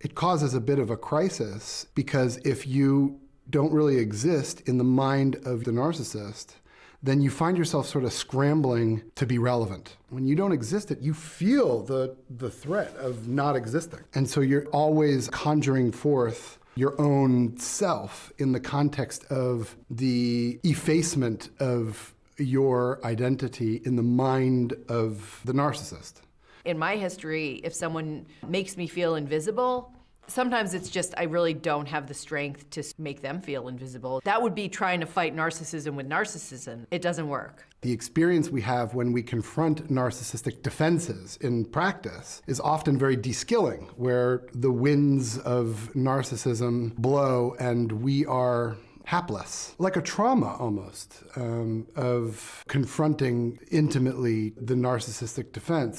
It causes a bit of a crisis because if you don't really exist in the mind of the narcissist, then you find yourself sort of scrambling to be relevant. When you don't exist it, you feel the, the threat of not existing. And so you're always conjuring forth your own self in the context of the effacement of your identity in the mind of the narcissist. In my history, if someone makes me feel invisible, sometimes it's just I really don't have the strength to make them feel invisible. That would be trying to fight narcissism with narcissism. It doesn't work. The experience we have when we confront narcissistic defenses in practice is often very de-skilling, where the winds of narcissism blow and we are hapless, like a trauma almost, um, of confronting intimately the narcissistic defense.